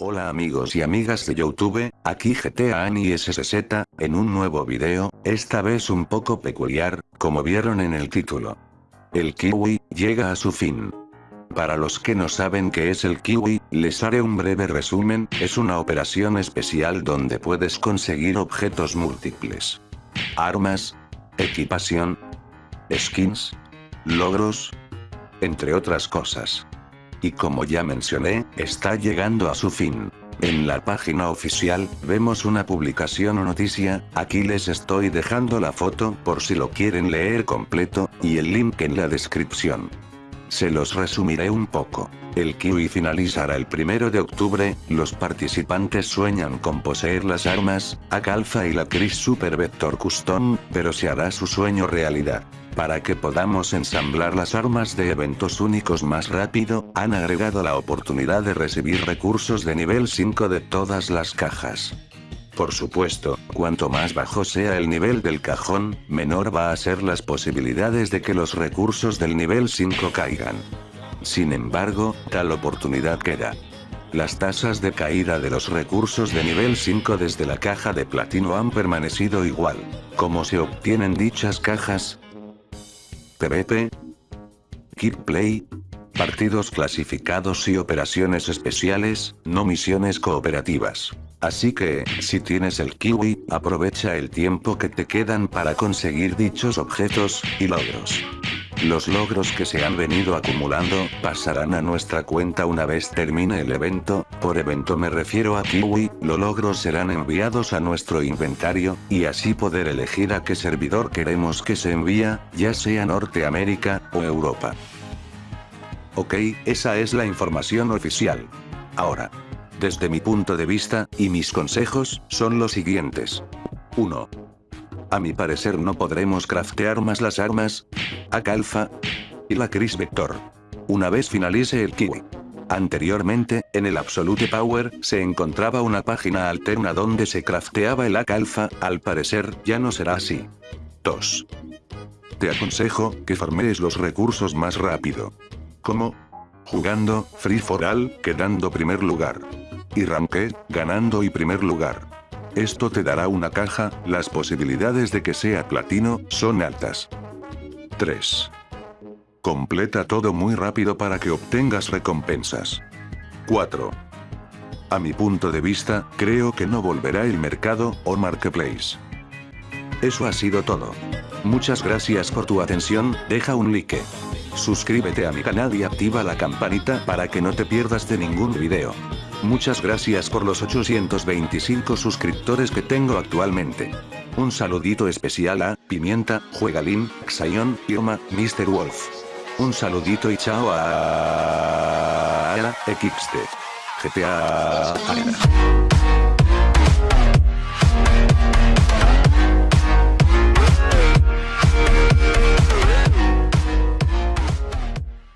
Hola amigos y amigas de Youtube, aquí GTA Ani SSZ, en un nuevo video, esta vez un poco peculiar, como vieron en el título. El kiwi, llega a su fin. Para los que no saben qué es el kiwi, les haré un breve resumen, es una operación especial donde puedes conseguir objetos múltiples. Armas, equipación, skins, logros, entre otras cosas. Y como ya mencioné, está llegando a su fin. En la página oficial, vemos una publicación o noticia, aquí les estoy dejando la foto por si lo quieren leer completo, y el link en la descripción. Se los resumiré un poco. El Kiwi finalizará el primero de octubre, los participantes sueñan con poseer las armas, Akalfa y la Chris Super Vector Custom, pero se hará su sueño realidad. Para que podamos ensamblar las armas de eventos únicos más rápido, han agregado la oportunidad de recibir recursos de nivel 5 de todas las cajas. Por supuesto, cuanto más bajo sea el nivel del cajón, menor va a ser las posibilidades de que los recursos del nivel 5 caigan. Sin embargo, tal oportunidad queda. Las tasas de caída de los recursos de nivel 5 desde la caja de platino han permanecido igual. ¿Cómo se obtienen dichas cajas? PvP, Keep Play, partidos clasificados y operaciones especiales, no misiones cooperativas. Así que, si tienes el kiwi, aprovecha el tiempo que te quedan para conseguir dichos objetos, y logros. Los logros que se han venido acumulando, pasarán a nuestra cuenta una vez termine el evento, por evento me refiero a Kiwi, los logros serán enviados a nuestro inventario, y así poder elegir a qué servidor queremos que se envía, ya sea Norteamérica, o Europa. Ok, esa es la información oficial. Ahora, desde mi punto de vista, y mis consejos, son los siguientes. 1. A mi parecer no podremos craftear más las armas, AK y la Chris Vector. Una vez finalice el Kiwi. Anteriormente, en el Absolute Power, se encontraba una página alterna donde se crafteaba el AK al parecer, ya no será así. 2. Te aconsejo, que farmees los recursos más rápido. ¿Cómo? Jugando, Free for All, quedando primer lugar y Ranked, ganando y primer lugar. Esto te dará una caja, las posibilidades de que sea platino, son altas. 3. Completa todo muy rápido para que obtengas recompensas. 4. A mi punto de vista, creo que no volverá el mercado, o marketplace. Eso ha sido todo. Muchas gracias por tu atención, deja un like. Suscríbete a mi canal y activa la campanita para que no te pierdas de ningún video. Muchas gracias por los 825 suscriptores que tengo actualmente. Un saludito especial a Pimienta, Juegalín, Xayon, Irma, Mr. Wolf. Un saludito y chao a XT. GTA.